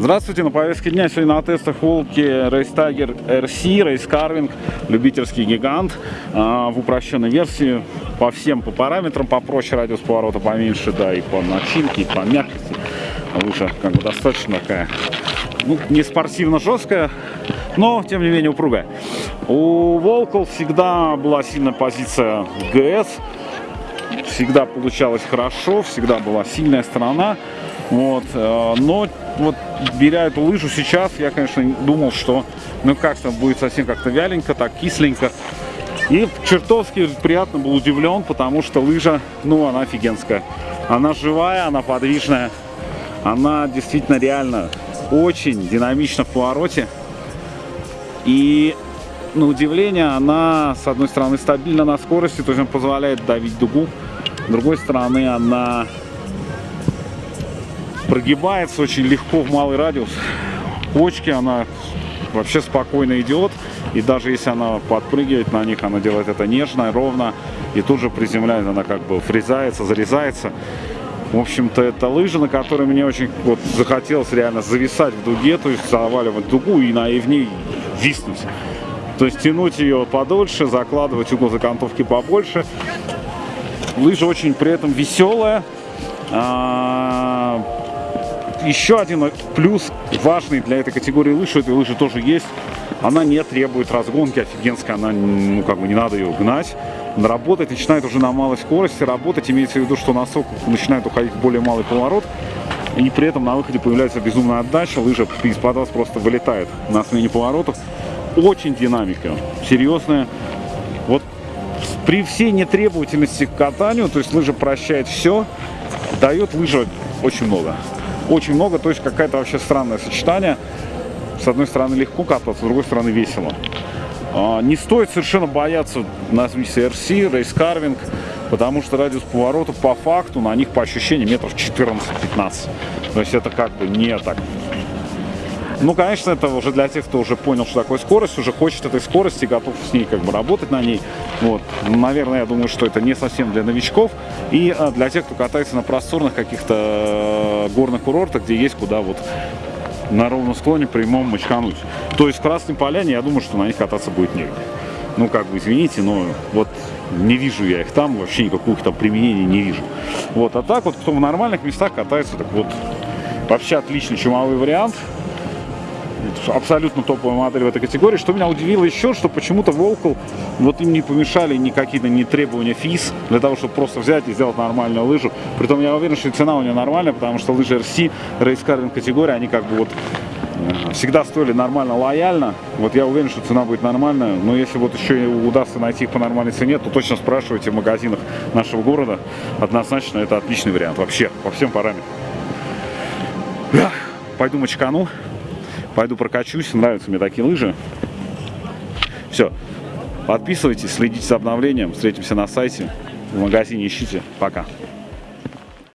Здравствуйте, на повестке дня сегодня на тестах Волки Tiger RC, Carving, любительский гигант а, в упрощенной версии по всем по параметрам, попроще радиус поворота поменьше, да, и по начинке, и по мягкости. Лыжа как бы достаточно такая, ну, не спортивно жесткая, но тем не менее упругая. У Волков всегда была сильная позиция ГС, всегда получалось хорошо, всегда была сильная сторона. Вот, э, но вот беря эту лыжу сейчас, я, конечно, думал, что ну как-то будет совсем как-то вяленько, так кисленько. И чертовски приятно был удивлен, потому что лыжа, ну, она офигенская. Она живая, она подвижная. Она действительно реально очень динамична в повороте. И на удивление, она, с одной стороны, стабильна на скорости, то есть он позволяет давить дугу. С другой стороны, она прогибается очень легко в малый радиус. Почки она вообще спокойно идет. И даже если она подпрыгивает на них, она делает это нежно, ровно. И тут же приземляется, она как бы фрезается, зарезается. В общем-то, это лыжа, на которой мне очень вот, захотелось реально зависать в дуге, то есть заваливать дугу и, на, и в ней виснуть. То есть тянуть ее подольше, закладывать угол закантовки побольше. Лыжа очень при этом веселая. А, еще один плюс важный для этой категории лыж, этой лыжи тоже есть. Она не требует разгонки офигенской, она, ну, как бы не надо ее гнать. Работать начинает уже на малой скорости. Работать имеется в виду, что носок начинает уходить в более малый поворот. И при этом на выходе появляется безумная отдача. Лыжа из-под вас просто вылетает на смене поворотов. Очень динамика, серьезная. Вот при всей нетребовательности к катанию, то есть лыжа прощает все, дает лыжа очень много очень много, то есть какая-то вообще странное сочетание. С одной стороны легко кататься, с другой стороны весело. А, не стоит совершенно бояться на RC, Race Carving, потому что радиус поворота по факту на них по ощущениям метров 14-15. То есть это как бы не так ну, конечно, это уже для тех, кто уже понял, что такое скорость, уже хочет этой скорости, готов с ней как бы работать на ней. Вот. Наверное, я думаю, что это не совсем для новичков. И а, для тех, кто катается на просторных каких-то э, горных курортах, где есть куда вот на ровном склоне прямом мочкануть. То есть в Красной Поляне, я думаю, что на них кататься будет негде. Ну, как бы, извините, но вот не вижу я их там, вообще никаких там применений не вижу. Вот, а так вот, кто в нормальных местах катается, так вот, вообще отличный чумовой вариант абсолютно топовая модель в этой категории. Что меня удивило еще, что почему-то Волкл, вот им не помешали ни какие-то не требования ФИС, для того, чтобы просто взять и сделать нормальную лыжу. Притом я уверен, что цена у нее нормальная, потому что лыжи RC, Carving категория, они как бы вот э, всегда стоили нормально, лояльно. Вот я уверен, что цена будет нормальная. Но если вот еще удастся найти их по нормальной цене, то точно спрашивайте в магазинах нашего города. Однозначно это отличный вариант вообще, по всем параметрам. Пойду мочкану. Пойду прокачусь, нравятся мне такие лыжи. Все, подписывайтесь, следите за обновлением, встретимся на сайте, в магазине ищите. Пока.